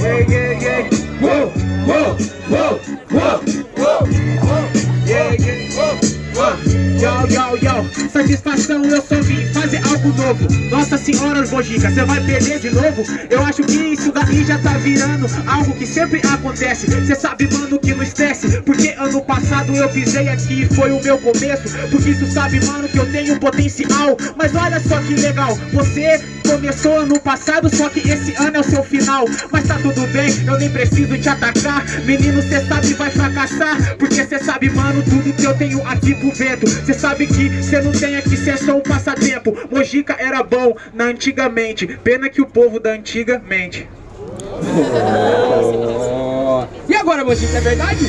Yeah, yeah, yeah. Whoa, whoa, whoa, whoa, whoa, whoa. Yeah. Whoa, yo, satisfação eu só vim fazer algo novo Nossa senhora Mojica, cê vai perder de novo? Eu acho que isso daí já tá virando algo que sempre acontece Cê sabe mano que não esquece, porque ano passado eu pisei aqui e foi o meu começo Porque isso sabe mano que eu tenho potencial Mas olha só que legal, você começou ano passado, só que esse ano é o seu final Mas tá tudo bem, eu nem preciso te atacar Menino, cê sabe vai fracassar Porque cê sabe, mano, tudo que eu tenho aqui pro vento Cê sabe que cê não tem aqui, cê é só um passatempo Mojica era bom na antigamente Pena que o povo da antiga mente Oh. E agora, Mojica, é verdade?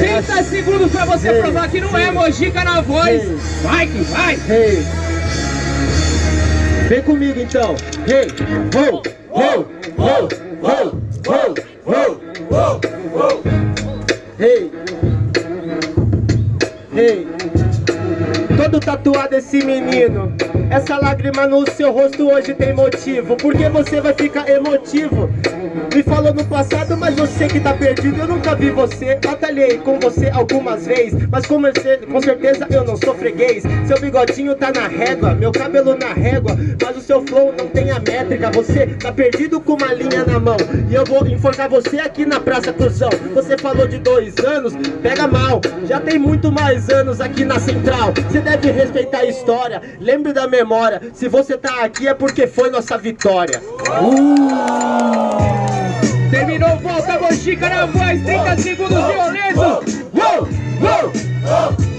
30 segundos pra você provar que não é. Mojica na voz. Vai que vai. Vem comigo então. Hey, ho, ho, ho, ho, ho, ho, ho, ho. Hey. Hey. Todo tatuado esse menino. Essa lágrima no seu rosto hoje tem motivo. Porque você vai ficar emotivo. Me falou no passado, mas você que tá perdido. Eu nunca vi você, batalhei com você algumas vezes Mas com, com certeza eu não sou freguês. Seu bigodinho tá na régua, meu cabelo na régua Mas o seu flow não tem a métrica. Você tá perdido com uma linha na mão. E eu vou enforcar você aqui na Praça Cruzão. Você falou de dois anos, pega mal. Já tem muito mais anos aqui na Central. Você deve respeitar a história, lembre da memória Se você tá aqui é porque foi nossa vitória Terminou, volta Mojica na voz. 30 segundos violentos. Uou, uou,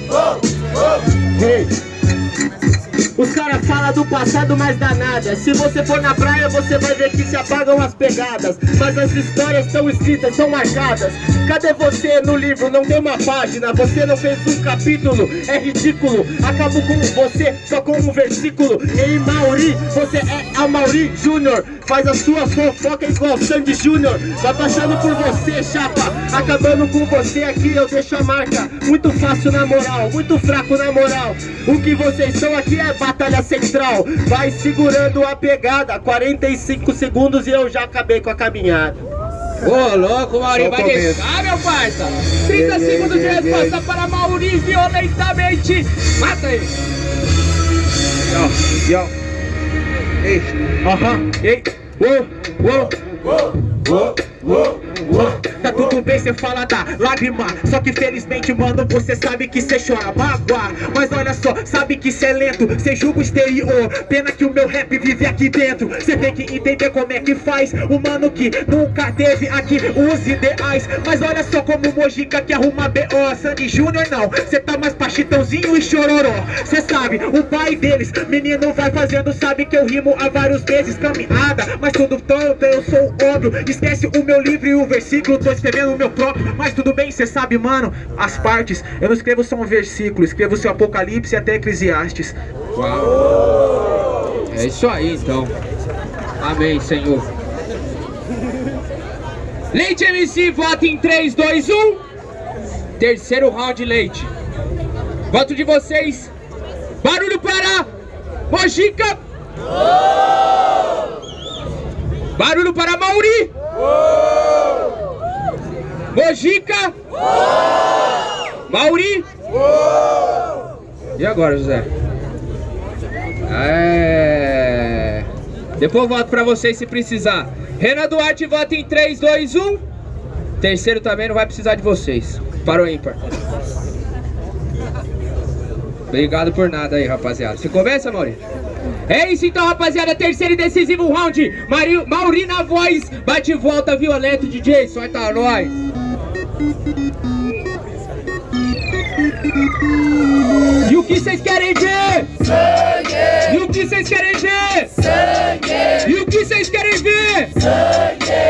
do passado, mas dá nada Se você for na praia, você vai ver que se apagam as pegadas. Mas as histórias estão escritas, são marcadas. Cadê você no livro? Não tem uma página. Você não fez um capítulo, é ridículo. Acabo com você só com um versículo. Ei Mauri, você é a Mauri Júnior Faz a sua fofoca igual Sandy Júnior Vai passando por você, chapa Acabando com você aqui, eu deixo a marca Muito fácil na moral, muito fraco na moral O que vocês são aqui é batalha central Vai segurando a pegada 45 segundos e eu já acabei com a caminhada Ô, louco, Mauri, vai começo. deixar, meu parça. 30 Yeah, yeah, segundos de resposta para Mauri violentamente. Mata ele. Yo, yo Hey, uh huh. Hey, whoa, whoa, whoa. Tá tudo bem, cê fala da lágrima. Só que felizmente, mano, você sabe que cê chora mágoa. Mas olha só, sabe que cê é lento. Cê julga o exterior. Pena que o meu rap vive aqui dentro. Cê tem que entender como é que faz O mano que nunca teve aqui os ideais. Mas olha só como o Mojica que arruma B.O. Sandy Júnior não, cê tá mais pra Chitãozinho e Chororó. Cê sabe, o pai deles Menino vai fazendo, sabe que eu rimo há vários meses Caminhada, mas tudo tanto, eu sou óbvio Esquece o meu livro e o versículo Tô escrevendo o meu próprio, mas tudo bem, cê sabe, mano As partes, eu não escrevo só um versículo Escrevo seu Apocalipse até Eclesiastes É isso aí, então. Amém, Senhor. Leite MC, vota em 3, 2, 1. Terceiro round, Leite. Voto de vocês. Barulho para Mojica. Barulho para Mauri. Mojica. Mauri. E agora, José? É. Depois eu volto pra vocês se precisar. Renan Duarte vota em 3, 2, 1. Terceiro também não vai precisar de vocês. Parou ímpar. Obrigado por nada aí, rapaziada. Você começa, Mauri? É isso então, rapaziada. Terceiro e decisivo round. Mari... Mauri na voz. Bate e volta, violento, DJ. Solta nós. E o que vocês querem ver? Sangue! E o que vocês querem ver? Sangue! E o que vocês querem ver? Sangue!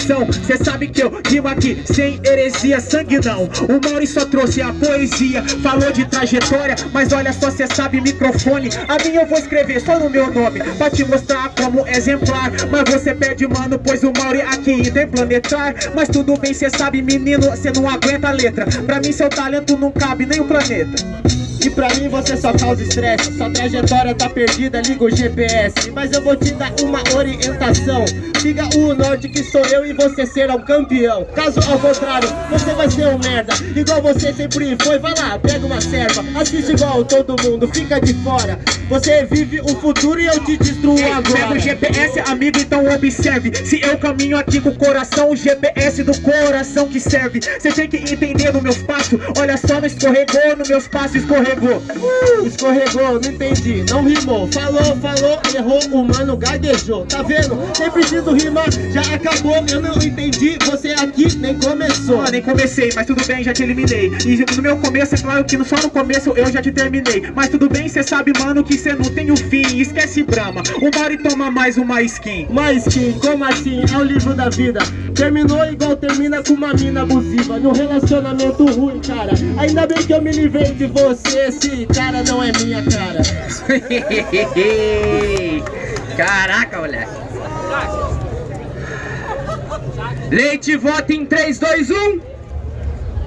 Satisfação, cê sabe que eu rimo aqui sem heresia, sangue não O Mauri só trouxe a poesia, falou de trajetória Mas olha só, cê sabe microfone. A minha eu vou escrever só no meu nome Pra te mostrar como exemplar. Mas você perde, mano, pois o Mauri aqui interplanetar. Mas tudo bem, cê sabe, menino, cê não aguenta a letra. Pra mim seu talento não cabe nem o planeta E pra mim você só causa estresse Sua trajetória tá perdida, liga o GPS Mas eu vou te dar uma orientação. Siga o norte que sou eu e você será um campeão. Caso ao contrário, você vai ser um merda. Igual você sempre foi, vai lá, pega uma serva. Assiste igual todo mundo, fica de fora. Você vive o futuro e eu te destruo Ei, agora. Pega o GPS, amigo, então observe. Se eu caminho aqui com o coração O GPS do coração que serve. Você tem que entender no meus passos Olha só, não escorregou, no meus passos escorregou Uh, escorregou, não entendi, não rimou. Falou, falou, errou, o mano gaguejou. Tá vendo? Nem preciso rimar, já acabou. Eu não entendi, você aqui nem começou. Ah, nem comecei, mas tudo bem, já te eliminei. E no meu começo, é claro que só no começo eu já te terminei. Mas tudo bem, cê sabe, mano, que cê não tem o fim. Esquece Brahma, uma hora e toma mais uma skin. Mas que, como assim? É o livro da vida. Terminou igual termina com uma mina abusiva. Num relacionamento ruim, cara. Ainda bem que eu me livrei de você Esse cara não é minha cara Caraca, moleque. Leite vota em 3, 2, 1.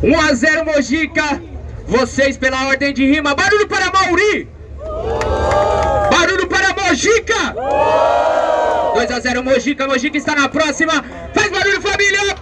1 a 0 Mojica. Vocês pela ordem de rima. Barulho para Mauri. Barulho para Mojica. 2 a 0 Mojica. Mojica está na próxima. Faz barulho, família.